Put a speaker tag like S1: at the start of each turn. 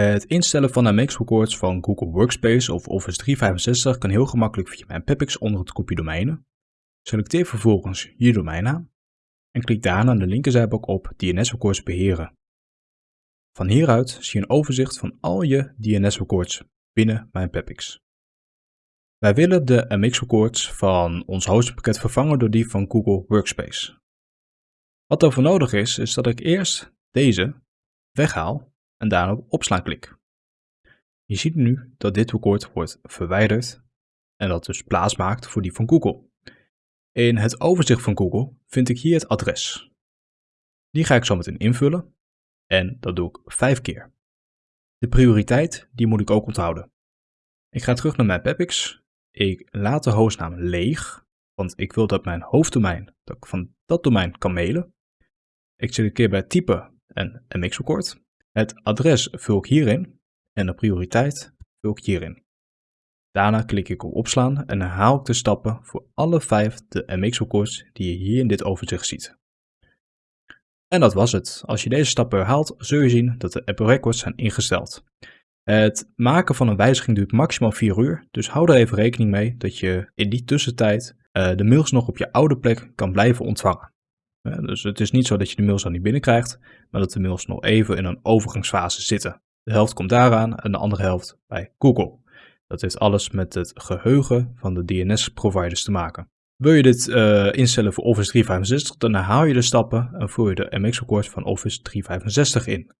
S1: Het instellen van MX records van Google Workspace of Office 365 kan heel gemakkelijk via mijn Pepix onder het kopje domeinen. Selecteer vervolgens je domeinnaam en klik daarna de linkerzijbalk op DNS records beheren. Van hieruit zie je een overzicht van al je DNS records binnen mijn Pepix. Wij willen de MX records van ons hostingpakket vervangen door die van Google Workspace. Wat er voor nodig is, is dat ik eerst deze weghaal en daarna op opslaan klik. Je ziet nu dat dit record wordt verwijderd en dat dus plaats maakt voor die van Google. In het overzicht van Google vind ik hier het adres. Die ga ik zo meteen invullen en dat doe ik vijf keer. De prioriteit die moet ik ook onthouden. Ik ga terug naar mijn Pepix. Ik laat de hostnaam leeg, want ik wil dat mijn hoofddomein, dat van dat domein kan mailen. Ik selecteer bij type een MX-record. Het adres vul ik hierin en de prioriteit vul ik hierin. Daarna klik ik op opslaan en herhaal ik de stappen voor alle vijf de MX-records die je hier in dit overzicht ziet. En dat was het. Als je deze stappen herhaalt, zul je zien dat de Apple Records zijn ingesteld. Het maken van een wijziging duurt maximaal 4 uur, dus hou er even rekening mee dat je in die tussentijd uh, de mails nog op je oude plek kan blijven ontvangen. Dus het is niet zo dat je de mails dan niet binnenkrijgt, maar dat de mails nog even in een overgangsfase zitten. De helft komt daaraan en de andere helft bij Google. Dat heeft alles met het geheugen van de DNS-providers te maken. Wil je dit uh, instellen voor Office 365, dan herhaal je de stappen en voer je de MX-record van Office 365 in.